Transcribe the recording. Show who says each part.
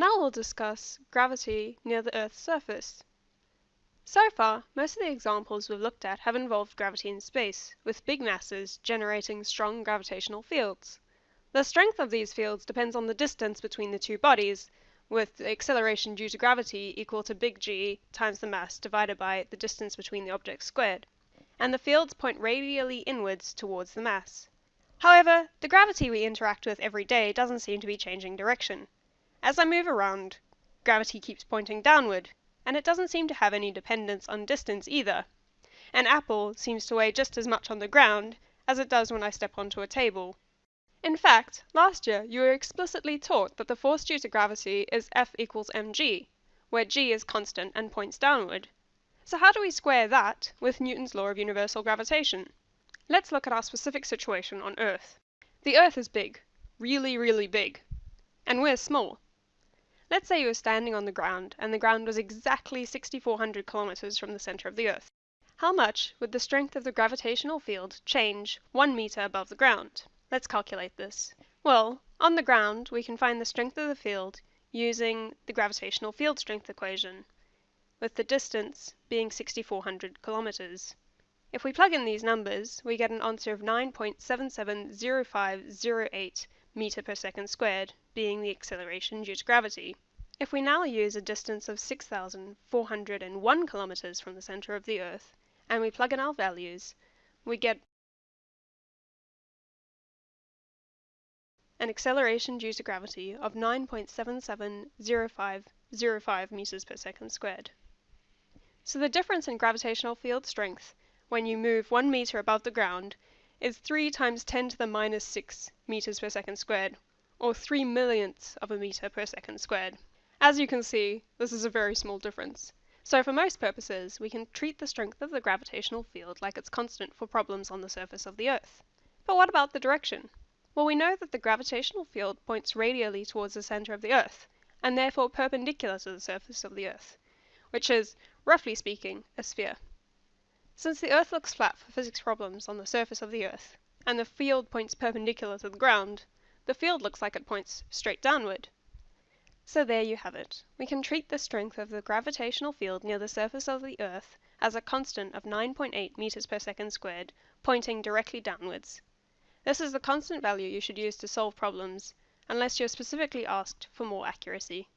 Speaker 1: Now we'll discuss gravity near the Earth's surface. So far, most of the examples we've looked at have involved gravity in space, with big masses generating strong gravitational fields. The strength of these fields depends on the distance between the two bodies, with the acceleration due to gravity equal to big G times the mass divided by the distance between the objects squared. And the fields point radially inwards towards the mass. However, the gravity we interact with every day doesn't seem to be changing direction. As I move around, gravity keeps pointing downward, and it doesn't seem to have any dependence on distance either. An apple seems to weigh just as much on the ground as it does when I step onto a table. In fact, last year you were explicitly taught that the force due to gravity is F equals mg, where g is constant and points downward. So how do we square that with Newton's law of universal gravitation? Let's look at our specific situation on Earth. The Earth is big, really, really big, and we're small. Let's say you were standing on the ground, and the ground was exactly 6,400 kilometers from the center of the Earth. How much would the strength of the gravitational field change one meter above the ground? Let's calculate this. Well, on the ground, we can find the strength of the field using the gravitational field strength equation, with the distance being 6,400 kilometers. If we plug in these numbers, we get an answer of 9.770508 meter per second squared, being the acceleration due to gravity. If we now use a distance of 6,401 kilometers from the center of the Earth, and we plug in our values, we get an acceleration due to gravity of 9.770505 meters per second squared. So the difference in gravitational field strength when you move 1 meter above the ground is 3 times 10 to the minus 6 meters per second squared, or 3 millionths of a meter per second squared. As you can see, this is a very small difference. So for most purposes, we can treat the strength of the gravitational field like it's constant for problems on the surface of the Earth. But what about the direction? Well, we know that the gravitational field points radially towards the center of the Earth, and therefore perpendicular to the surface of the Earth, which is, roughly speaking, a sphere. Since the Earth looks flat for physics problems on the surface of the Earth, and the field points perpendicular to the ground, the field looks like it points straight downward. So there you have it. We can treat the strength of the gravitational field near the surface of the Earth as a constant of 9.8 meters per second squared, pointing directly downwards. This is the constant value you should use to solve problems, unless you're specifically asked for more accuracy.